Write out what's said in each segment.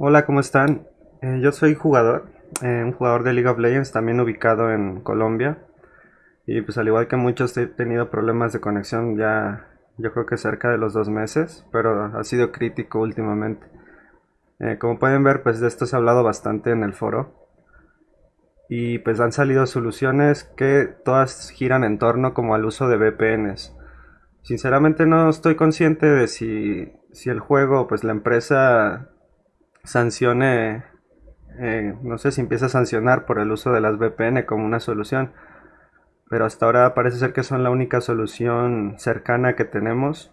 Hola, ¿cómo están? Eh, yo soy jugador, eh, un jugador de League of Legends, también ubicado en Colombia. Y pues al igual que muchos he tenido problemas de conexión ya, yo creo que cerca de los dos meses, pero ha sido crítico últimamente. Eh, como pueden ver, pues de esto se ha hablado bastante en el foro. Y pues han salido soluciones que todas giran en torno como al uso de VPNs. Sinceramente no estoy consciente de si, si el juego, pues la empresa sancione, eh, no sé si empieza a sancionar por el uso de las VPN como una solución, pero hasta ahora parece ser que son la única solución cercana que tenemos.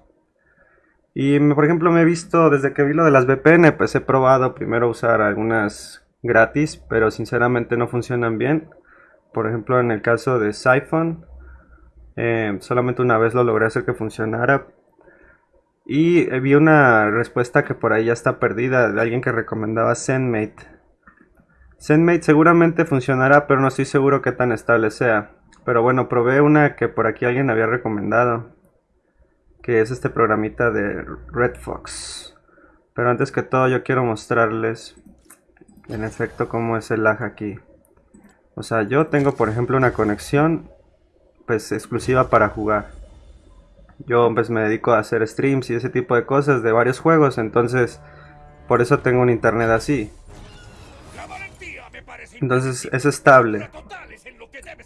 Y por ejemplo me he visto, desde que vi lo de las VPN, pues he probado primero usar algunas gratis, pero sinceramente no funcionan bien. Por ejemplo en el caso de Siphon, eh, solamente una vez lo logré hacer que funcionara, y vi una respuesta que por ahí ya está perdida de alguien que recomendaba ZenMate. ZenMate seguramente funcionará, pero no estoy seguro que tan estable sea. Pero bueno, probé una que por aquí alguien había recomendado. Que es este programita de RedFox. Pero antes que todo yo quiero mostrarles en efecto cómo es el lag aquí. O sea, yo tengo por ejemplo una conexión pues exclusiva para jugar yo pues me dedico a hacer streams y ese tipo de cosas de varios juegos, entonces por eso tengo un internet así. Entonces es estable.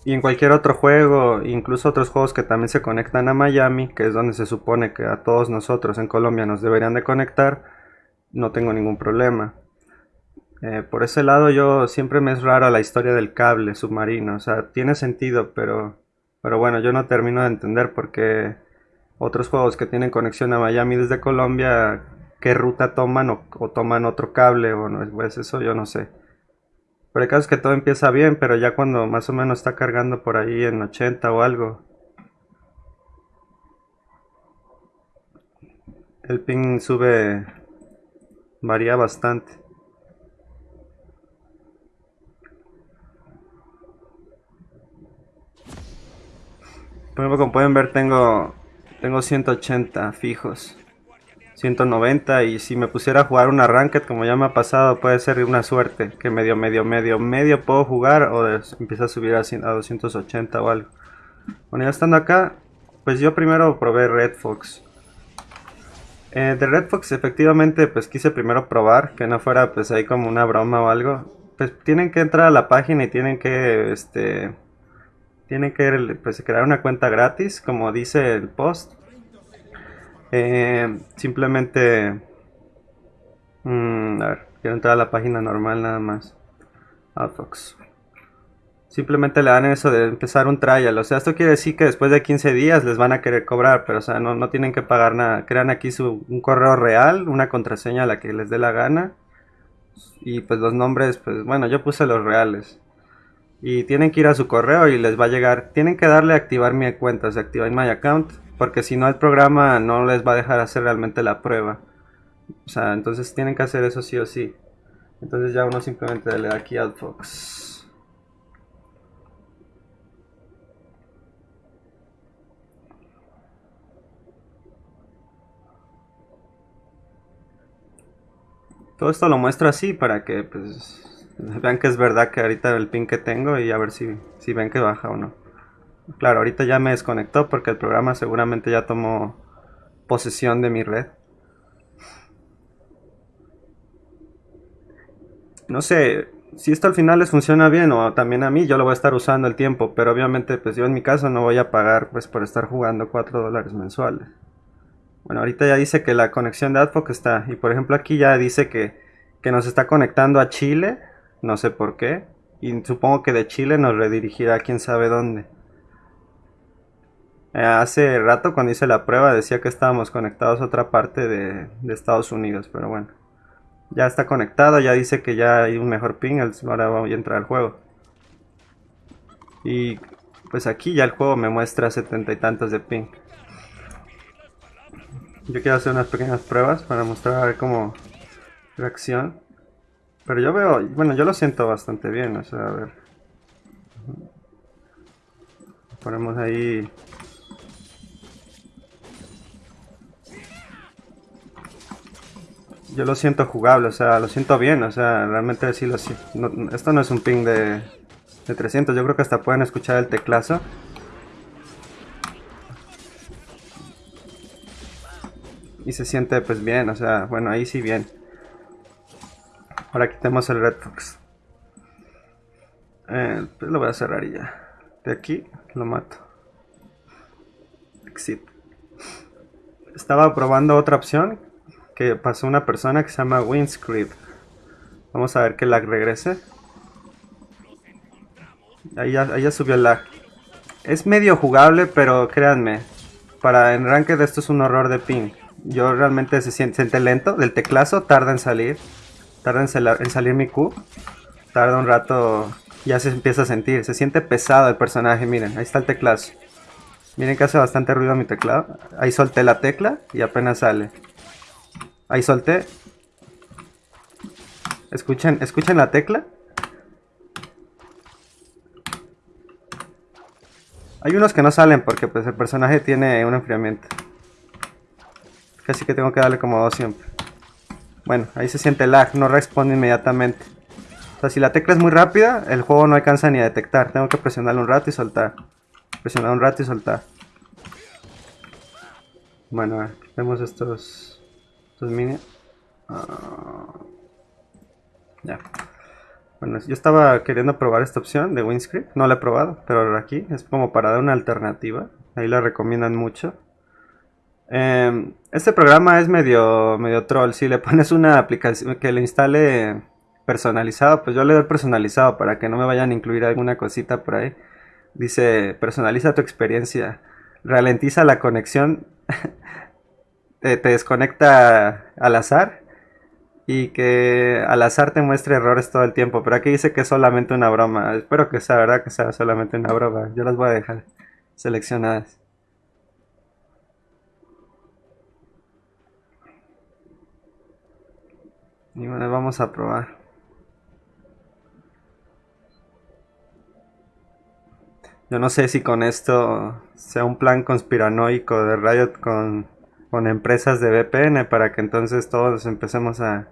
Y en cualquier otro juego, incluso otros juegos que también se conectan a Miami, que es donde se supone que a todos nosotros en Colombia nos deberían de conectar, no tengo ningún problema. Eh, por ese lado yo siempre me es rara la historia del cable submarino, o sea, tiene sentido, pero, pero bueno, yo no termino de entender por qué otros juegos que tienen conexión a Miami desde Colombia, qué ruta toman o, toman otro cable o no, pues eso yo no sé. Pero el caso es que todo empieza bien, pero ya cuando más o menos está cargando por ahí en 80 o algo, el ping sube, varía bastante. Por como pueden ver tengo tengo 180 fijos. 190 y si me pusiera a jugar una ranked como ya me ha pasado puede ser una suerte que medio medio medio medio puedo jugar o empieza a subir a, 280 o algo. Bueno ya estando acá pues yo primero probé Red Fox. Eh, de Red Fox efectivamente pues quise primero probar que no fuera pues ahí como una broma o algo. Pues tienen que entrar a la página y tienen que este tienen que pues, crear una cuenta gratis, como dice el post. Eh, simplemente... Mm, a ver, quiero entrar a la página normal nada más. Outfox. Simplemente le dan eso de empezar un trial. O sea, esto quiere decir que después de 15 días les van a querer cobrar. Pero, o sea, no, no tienen que pagar nada. Crean aquí su, un correo real, una contraseña a la que les dé la gana. Y pues los nombres, pues bueno, yo puse los reales y tienen que ir a su correo y les va a llegar, tienen que darle a activar mi cuenta, se activa en my account, porque si no el programa no les va a dejar hacer realmente la prueba. O sea, entonces tienen que hacer eso sí o sí. Entonces ya uno simplemente le da aquí al Fox. Todo esto lo muestro así para que pues Vean que es verdad que ahorita el ping que tengo y a ver si, si ven que baja o no. Claro, ahorita ya me desconectó porque el programa seguramente ya tomó posesión de mi red. No sé, si esto al final les funciona bien o también a mí, yo lo voy a estar usando el tiempo, pero obviamente pues yo en mi caso no voy a pagar pues por estar jugando 4 dólares mensuales. Bueno, ahorita ya dice que la conexión de Adfoc está, y por ejemplo aquí ya dice que, que nos está conectando a Chile no sé por qué. Y supongo que de Chile nos redirigirá a quién sabe dónde. Eh, hace rato cuando hice la prueba decía que estábamos conectados a otra parte de, Estados Unidos, pero bueno. Ya está conectado, ya dice que ya hay un mejor ping, ahora voy a entrar al juego. Y pues aquí ya el juego me muestra setenta y tantos de ping. Yo quiero hacer unas pequeñas pruebas para mostrar a ver cómo reacción. Pero yo veo, bueno, yo lo siento bastante bien, o sea, a ver. Ponemos ahí... yo lo siento jugable, o sea, lo siento bien, o sea, realmente sí lo siento. esto no es un ping de, de 300, yo creo que hasta pueden escuchar el teclazo. Y se siente pues bien, o sea, bueno, ahí sí bien. Ahora quitemos el Red Fox. Eh, pues lo voy a cerrar y ya. De aquí lo mato. Exit. Estaba probando otra opción que pasó una persona que se llama Windscript. Vamos a ver que lag regrese. Ahí ya, subió el lag. Es medio jugable, pero créanme, para en ranked esto es un horror de ping. Yo realmente se siente, lento del teclazo, tarda en salir. Tarda en, salir mi Q. Tarda un rato ya se empieza a sentir. Se siente pesado el personaje, miren, ahí está el teclazo. Miren que hace bastante ruido mi teclado. Ahí solté la tecla y apenas sale. Ahí solté. Escuchen, escuchen la tecla. Hay unos que no salen porque pues el personaje tiene un enfriamiento. Casi que tengo que darle como dos siempre. Bueno, ahí se siente lag, no responde inmediatamente. O sea, si la tecla es muy rápida, el juego no alcanza ni a detectar. Tengo que presionarlo un rato y soltar. Presionar un rato y soltar. Bueno, vemos estos, estos. Ah, ya. Bueno, yo estaba queriendo probar esta opción de WinScript. No la he probado, pero aquí es como para dar una alternativa. Ahí la recomiendan mucho. Em, este programa es medio, medio troll. Si le pones una aplicación que le instale personalizado, pues yo le doy personalizado para que no me vayan a incluir alguna cosita por ahí. Dice, personaliza tu experiencia, ralentiza la conexión, te, desconecta al azar y que al azar te muestre errores todo el tiempo. Pero aquí dice que es solamente una broma. Espero que sea verdad que sea solamente una broma. Yo las voy a dejar seleccionadas. Y bueno, vamos a probar. Yo no sé si con esto sea un plan conspiranoico de Riot con, empresas de VPN para que entonces todos empecemos a,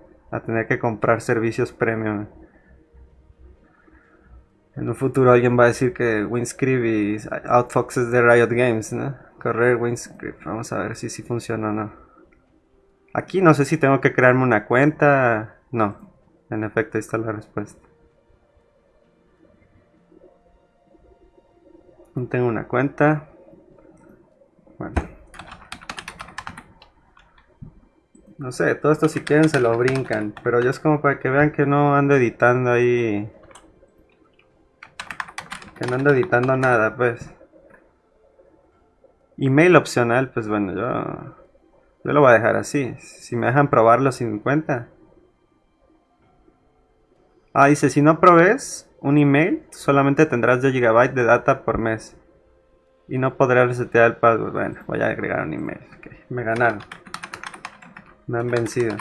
tener que comprar servicios premium. En un futuro alguien va a decir que Winscript y Outfox es de Riot Games, ¿no? Correr Winscript, vamos a ver si sí funciona o no. Aquí no sé si tengo que crearme una cuenta. No, en efecto ahí está la respuesta. No tengo una cuenta. Bueno. No sé, todo esto si quieren se lo brincan. Pero yo es como para que vean que no ando editando ahí. Que no ando editando nada, pues. Email opcional, pues bueno, yo... Yo lo voy a dejar así. Si me dejan probarlo sin cuenta. Ah, dice, si no probes, un email, solamente tendrás 2 GB de data por mes. Y no podrás resetear el password. Bueno, voy a agregar un email. me ganaron. Me han vencido.